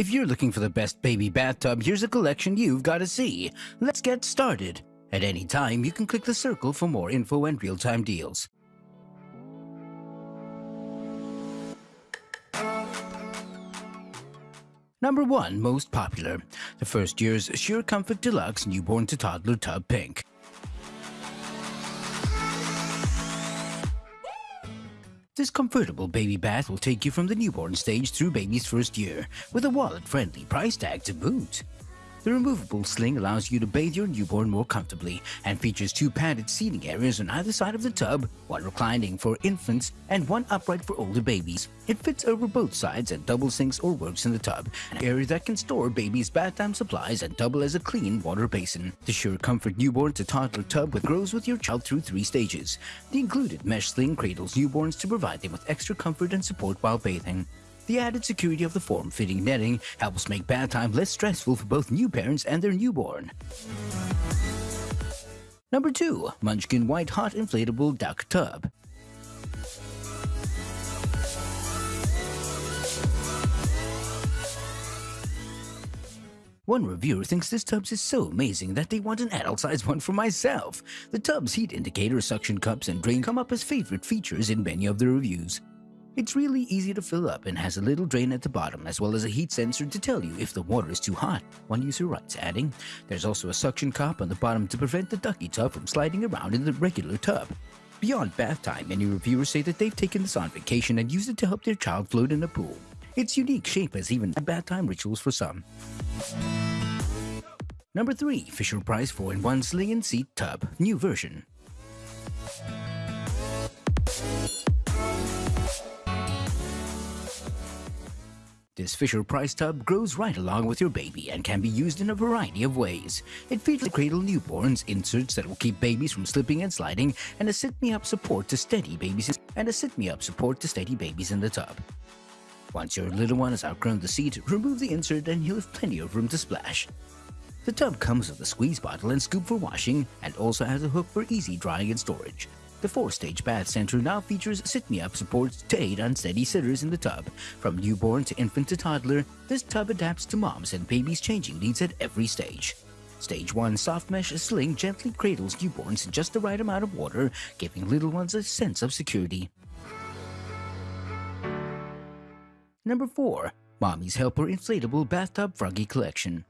If you're looking for the best baby bathtub, here's a collection you've got to see. Let's get started. At any time, you can click the circle for more info and real-time deals. Number 1 Most Popular The First Years Sure Comfort Deluxe Newborn to Toddler Tub Pink. This comfortable baby bath will take you from the newborn stage through baby's first year, with a wallet-friendly price tag to boot. The removable sling allows you to bathe your newborn more comfortably and features two padded seating areas on either side of the tub, one reclining for infants and one upright for older babies. It fits over both sides and double sinks or works in the tub, an area that can store baby's bath time supplies and double as a clean water basin. The Sure Comfort newborn to toddler tub with grows with your child through three stages. The included mesh sling cradles newborns to provide them with extra comfort and support while bathing. The added security of the form-fitting netting helps make bath time less stressful for both new parents and their newborn. Number 2. Munchkin White Hot Inflatable Duck Tub One reviewer thinks this tub is so amazing that they want an adult-sized one for myself. The tub's heat indicator, suction cups, and drain come up as favorite features in many of the reviews. It's really easy to fill up and has a little drain at the bottom as well as a heat sensor to tell you if the water is too hot, one user writes, adding, There's also a suction cup on the bottom to prevent the ducky tub from sliding around in the regular tub. Beyond bath time, many reviewers say that they've taken this on vacation and used it to help their child float in a pool. Its unique shape has even bath time rituals for some. Number 3. Fisher-Price 4-in-1 Sling and Seat Tub, new version. This Fisher-Price tub grows right along with your baby and can be used in a variety of ways. It features cradle newborns, inserts that will keep babies from slipping and sliding, and a sit-me-up support to steady babies and a sit-me-up support to steady babies in the tub. Once your little one has outgrown the seat, remove the insert and you'll have plenty of room to splash. The tub comes with a squeeze bottle and scoop for washing and also has a hook for easy drying and storage. The four-stage bath center now features sit-me-up supports to aid unsteady sitters in the tub. From newborn to infant to toddler, this tub adapts to moms and babies' changing needs at every stage. Stage 1 Soft Mesh Sling gently cradles newborns in just the right amount of water, giving little ones a sense of security. Number 4. Mommy's Helper Inflatable Bathtub Froggy Collection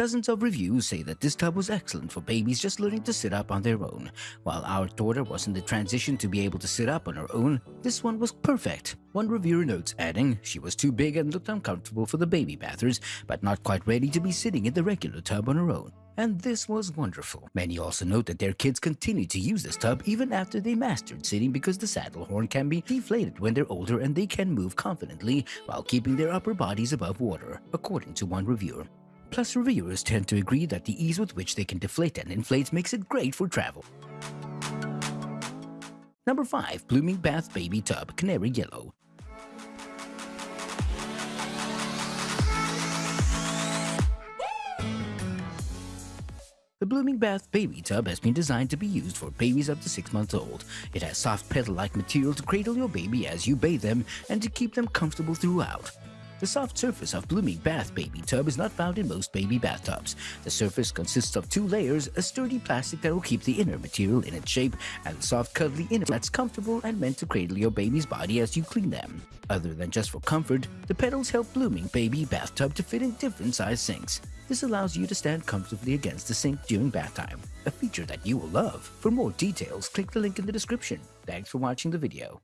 Dozens of reviews say that this tub was excellent for babies just learning to sit up on their own. While our daughter was in the transition to be able to sit up on her own, this one was perfect. One reviewer notes adding, she was too big and looked uncomfortable for the baby bathers, but not quite ready to be sitting in the regular tub on her own. And this was wonderful. Many also note that their kids continue to use this tub even after they mastered sitting because the saddle horn can be deflated when they're older and they can move confidently while keeping their upper bodies above water, according to one reviewer. Plus, reviewers tend to agree that the ease with which they can deflate and inflate makes it great for travel. Number 5. Blooming Bath Baby Tub Canary Yellow The Blooming Bath Baby Tub has been designed to be used for babies up to 6 months old. It has soft petal-like material to cradle your baby as you bathe them and to keep them comfortable throughout. The soft surface of Blooming Bath Baby Tub is not found in most baby bathtubs. The surface consists of two layers, a sturdy plastic that will keep the inner material in its shape, and a soft cuddly inner that's comfortable and meant to cradle your baby's body as you clean them. Other than just for comfort, the petals help Blooming Baby Bathtub to fit in different size sinks. This allows you to stand comfortably against the sink during bath time, a feature that you will love. For more details, click the link in the description. Thanks for watching the video.